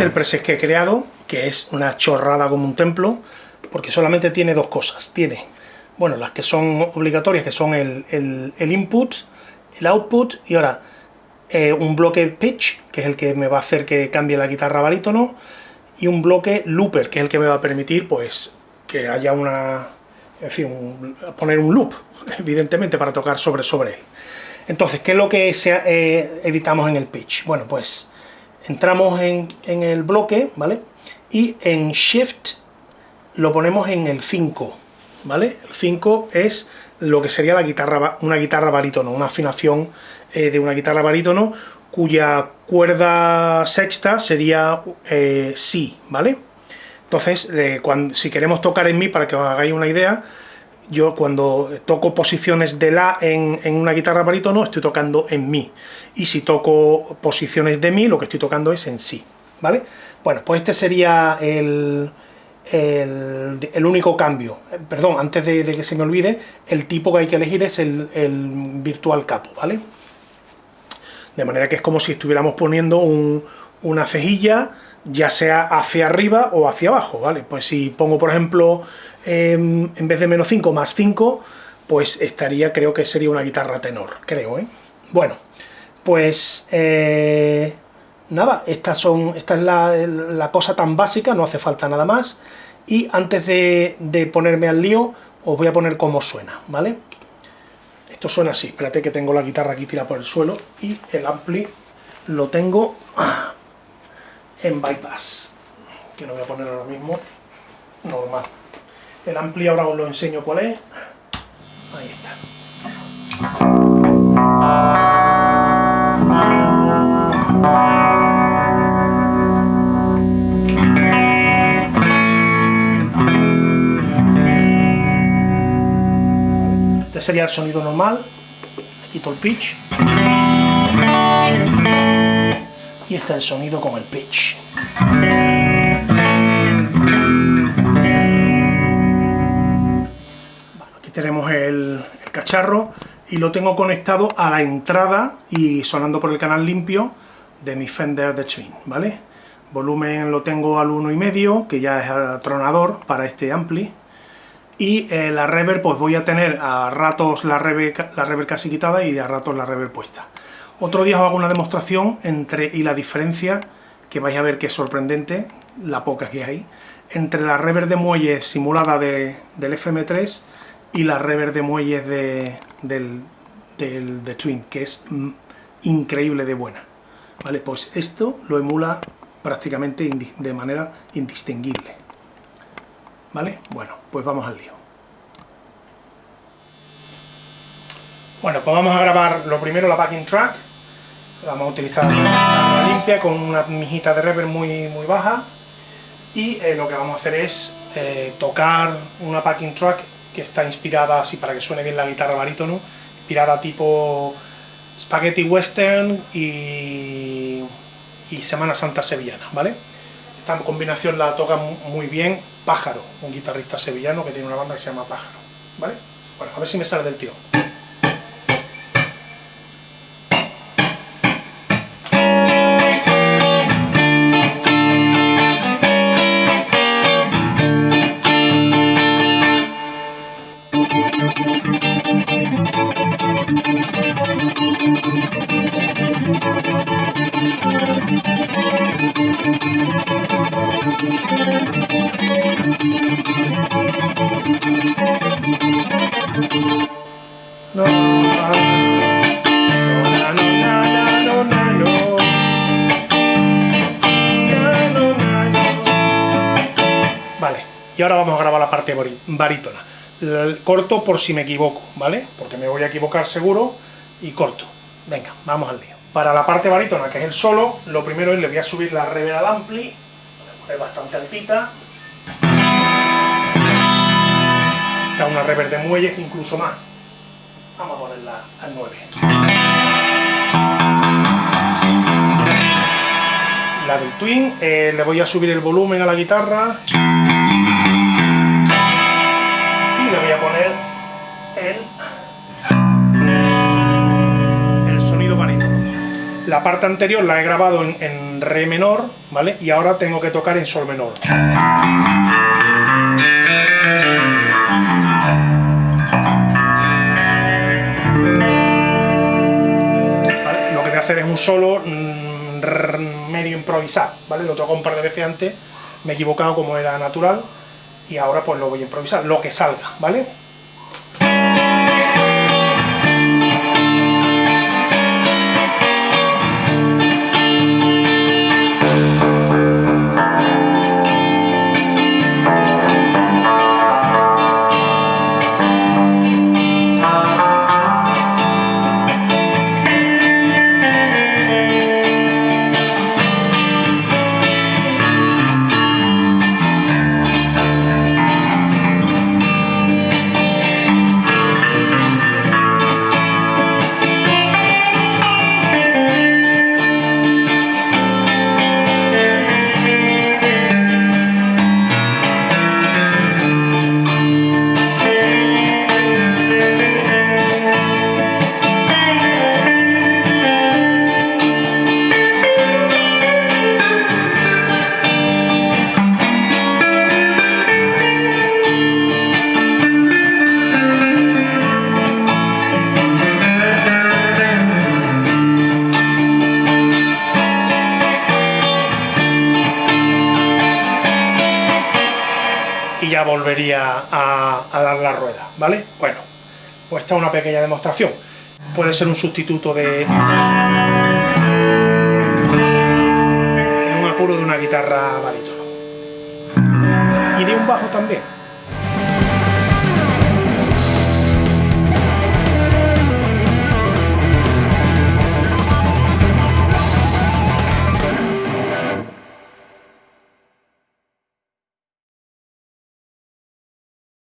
el preset que he creado, que es una chorrada como un templo, porque solamente tiene dos cosas. Tiene, bueno, las que son obligatorias, que son el, input, el output, y ahora eh, un bloque pitch, que es el que me va a hacer que cambie la guitarra barítono, y un bloque looper, que es el que me va a permitir, pues, que haya una... En fin, poner un loop, evidentemente, para tocar sobre, sobre él. Entonces, ¿qué es lo que eh, editamos en el pitch? Bueno, pues entramos en, el bloque, ¿vale? Y en Shift lo ponemos en el 5, ¿vale? El 5 es lo que sería la guitarra, una guitarra barítono, una afinación eh, de una guitarra barítono cuya cuerda sexta sería eh, Si, ¿vale? Entonces, cuando, si queremos tocar en Mi, para que os hagáis una idea, yo cuando toco posiciones de La en, una guitarra barítono, estoy tocando en Mi. Y si toco posiciones de Mi, lo que estoy tocando es en Si, ¿vale? Bueno, pues este sería el, el, único cambio. Perdón, antes de, que se me olvide, el tipo que hay que elegir es el, el virtual capo, ¿vale? De manera que es como si estuviéramos poniendo una cejilla, ya sea hacia arriba o hacia abajo, ¿vale? Pues si pongo, por ejemplo, Em, en vez de menos 5 más 5, pues estaría, creo que sería una guitarra tenor, creo, ¿eh? Bueno, pues eh, nada, estas son, esta es la, cosa tan básica, no hace falta nada más. Y antes de, de ponerme al lío, os voy a poner cómo suena, ¿vale? Esto suena así, espérate que tengo la guitarra aquí tirada por el suelo y el ampli lo tengo en bypass, que lo voy a poner ahora mismo normal. El ampli ahora os lo enseño cuál es. Ahí está. Este sería el sonido normal. quito el pitch. Y este es el sonido con el pitch. tenemos el, cacharro y lo tengo conectado a la entrada y sonando por el canal limpio de mi Fender The Twin, ¿vale? Volumen lo tengo al y medio que ya es atronador para este ampli. Y eh, la reverb, pues voy a tener a ratos la reverb, la reverb casi quitada y a ratos la reverb puesta. Otro día os hago una demostración entre y la diferencia, que vais a ver que es sorprendente, la poca que hay, entre la reverb de muelle simulada del FM3 y la reverb de muelles de, del, del Twin, que es mm, increíble de buena. ¿Vale? Pues esto lo emula prácticamente de manera indistinguible. ¿Vale? Bueno, pues vamos al lío. Bueno, pues vamos a grabar lo primero la backing track. Vamos a utilizar una limpia con una mijita de reverb muy, muy baja. Y eh, lo que vamos a hacer es eh, tocar una backing track que está inspirada, así para que suene bien la guitarra barítono, inspirada tipo Spaghetti Western y, y Semana Santa Sevillana, ¿vale? Esta combinación la toca muy bien Pájaro, un guitarrista sevillano que tiene una banda que se llama Pájaro, ¿vale? Bueno, a ver si me sale del tío. Vale, y ahora vamos a grabar la parte barítona. Corto por si me equivoco, ¿vale? Porque me voy a equivocar seguro y corto. Venga, vamos al lío. Para la parte barítona, que es el solo, lo primero es le voy a subir la reverb ampli, es bastante altita. Una reverb de muelles, incluso más. Vamos a ponerla al 9. La del Twin, eh, le voy a subir el volumen a la guitarra. Y le voy a poner el, el sonido barítono. La parte anterior la he grabado en, en re menor, ¿vale? Y ahora tengo que tocar en sol menor. Solo mm, medio improvisar, ¿vale? Lo toco un par de veces antes, me he equivocado como era natural, y ahora pues lo voy a improvisar, lo que salga, ¿vale? Ya volvería a, dar la rueda, ¿vale? Bueno, pues esta es una pequeña demostración. Puede ser un sustituto de... un apuro de una guitarra barítono. Y de un bajo también.